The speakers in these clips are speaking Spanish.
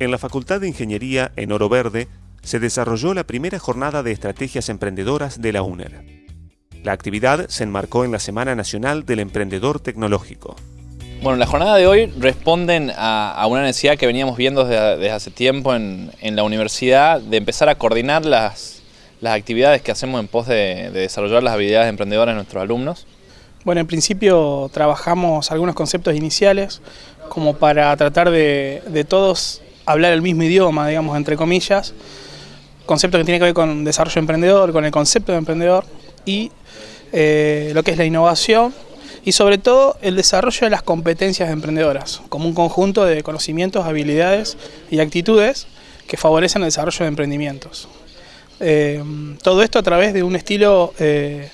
En la Facultad de Ingeniería en Oro Verde se desarrolló la primera jornada de estrategias emprendedoras de la UNER. La actividad se enmarcó en la Semana Nacional del Emprendedor Tecnológico. Bueno, la jornada de hoy responden a, una necesidad que veníamos viendo desde, hace tiempo en, la universidad de empezar a coordinar las, actividades que hacemos en pos de, desarrollar las habilidades emprendedoras de nuestros alumnos. Bueno, en principio trabajamos algunos conceptos iniciales como para tratar de, de todos hablar el mismo idioma, digamos, entre comillas, concepto que tiene que ver con desarrollo emprendedor, con el concepto de emprendedor y eh, lo que es la innovación y sobre todo el desarrollo de las competencias emprendedoras, como un conjunto de conocimientos, habilidades y actitudes que favorecen el desarrollo de emprendimientos. Eh, todo esto a través de un estilo eh,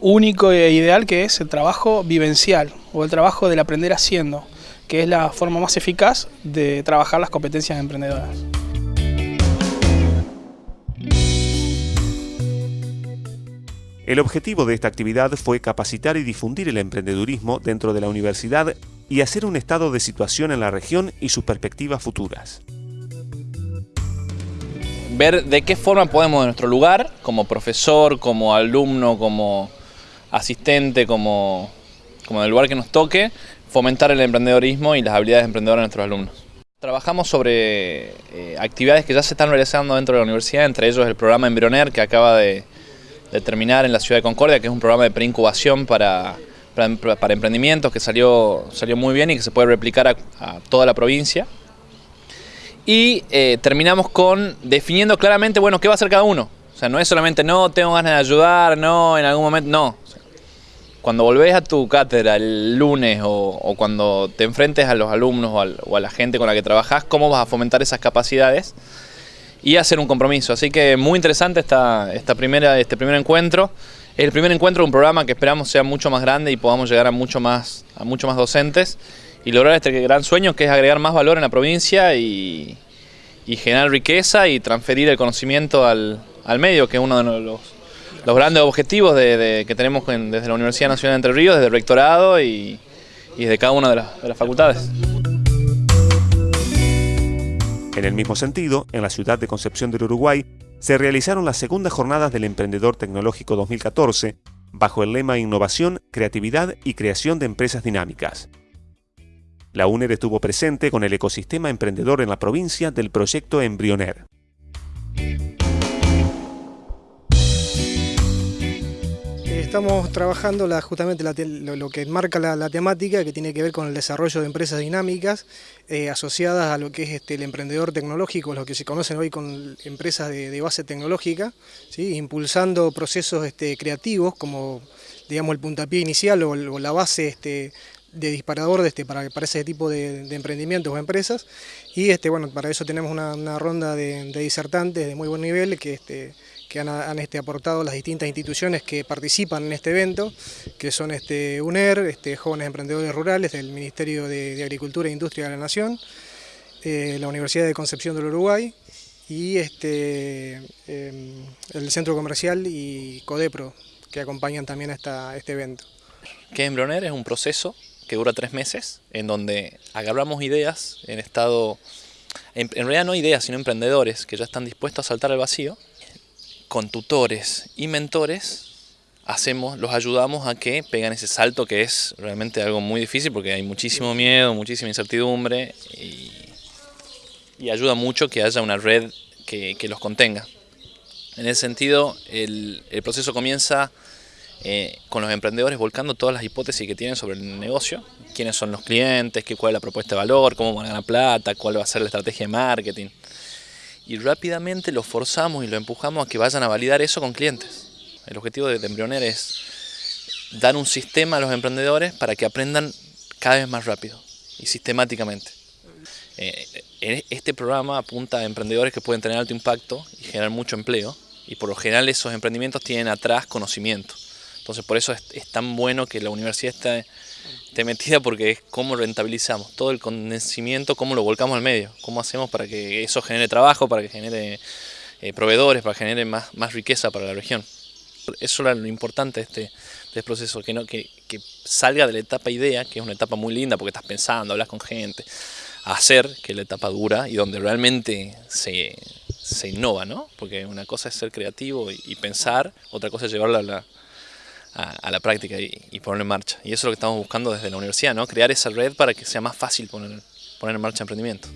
único e ideal que es el trabajo vivencial o el trabajo del aprender haciendo, que es la forma más eficaz de trabajar las competencias emprendedoras. El objetivo de esta actividad fue capacitar y difundir el emprendedurismo dentro de la universidad y hacer un estado de situación en la región y sus perspectivas futuras. Ver de qué forma podemos en nuestro lugar, como profesor, como alumno, como asistente, como, como en el lugar que nos toque, fomentar el emprendedorismo y las habilidades emprendedoras de nuestros alumnos. Trabajamos sobre eh, actividades que ya se están realizando dentro de la universidad, entre ellos el programa Embrioner que acaba de, terminar en la ciudad de Concordia, que es un programa de preincubación para, para, emprendimientos que salió, salió muy bien y que se puede replicar a, toda la provincia. Y eh, terminamos con definiendo claramente, bueno, qué va a hacer cada uno. O sea, no es solamente, no, tengo ganas de ayudar, no, en algún momento, no. Cuando volvés a tu cátedra el lunes o, cuando te enfrentes a los alumnos o, a la gente con la que trabajas, cómo vas a fomentar esas capacidades y hacer un compromiso. Así que muy interesante esta, esta primera, este primer encuentro. El primer encuentro de un programa que esperamos sea mucho más grande y podamos llegar a mucho más, a mucho más docentes y lograr este gran sueño que es agregar más valor en la provincia y, generar riqueza y transferir el conocimiento al, medio, que es uno de los, los grandes objetivos que tenemos desde la Universidad Nacional de Entre Ríos, desde el rectorado y, y desde cada una de las facultades. En el mismo sentido, en la ciudad de Concepción del Uruguay, se realizaron las segundas jornadas del Emprendedor Tecnológico 2014, bajo el lema Innovación, Creatividad y Creación de Empresas Dinámicas. La UNER estuvo presente con el ecosistema emprendedor en la provincia del proyecto Embrioner. Estamos trabajando justamente lo, que marca la, temática que tiene que ver con el desarrollo de empresas dinámicas eh, asociadas a lo que es este, el emprendedor tecnológico, lo que se conocen hoy con empresas de, base tecnológica, impulsando procesos este, creativos como digamos, el puntapié inicial o, la base este, de disparador de este, para, para ese tipo de, emprendimientos o empresas. Y este, bueno, para eso tenemos una, ronda de, disertantes de muy buen nivel que que han, este, aportado las distintas instituciones que participan en este evento, que son este, UNER, este, Jóvenes Emprendedores Rurales del Ministerio de, Agricultura e Industria de la Nación, eh, la Universidad de Concepción del Uruguay y em, el Centro Comercial y CODEPRO, que acompañan también a este evento. ¿Qué es Embrioner? Es un proceso que dura tres meses, en donde agarramos ideas en estado, en realidad no ideas, sino emprendedores que ya están dispuestos a saltar al vacío con tutores y mentores hacemos, los ayudamos a que pegan ese salto que es realmente algo muy difícil porque hay muchísimo miedo, muchísima incertidumbre y, ayuda mucho que haya una red que, los contenga. En ese sentido, el, proceso comienza eh, con los emprendedores volcando todas las hipótesis que tienen sobre el negocio, quiénes son los clientes, qué, cuál es la propuesta de valor, cómo van a ganar plata, cuál va a ser la estrategia de marketing y rápidamente lo forzamos y lo empujamos a que vayan a validar eso con clientes. El objetivo de Embrioner es dar un sistema a los emprendedores para que aprendan cada vez más rápido y sistemáticamente. Eh, este programa apunta a emprendedores que pueden tener alto impacto y generar mucho empleo y por lo general esos emprendimientos tienen atrás conocimiento. Entonces por eso es, tan bueno que la universidad esté, metida porque es cómo rentabilizamos todo el conocimiento, cómo lo volcamos al medio, cómo hacemos para que eso genere trabajo, para que genere eh, proveedores, para que genere más, más riqueza para la región. Eso es lo importante de este, de este proceso, que, no, que, que salga de la etapa idea, que es una etapa muy linda porque estás pensando, hablas con gente, hacer, que es la etapa dura y donde realmente se, innova, ¿no? Porque una cosa es ser creativo y, pensar, otra cosa es llevarlo a la, a, la práctica y, ponerlo en marcha. Y eso es lo que estamos buscando desde la universidad, ¿no? Crear esa red para que sea más fácil poner, poner en marcha emprendimiento.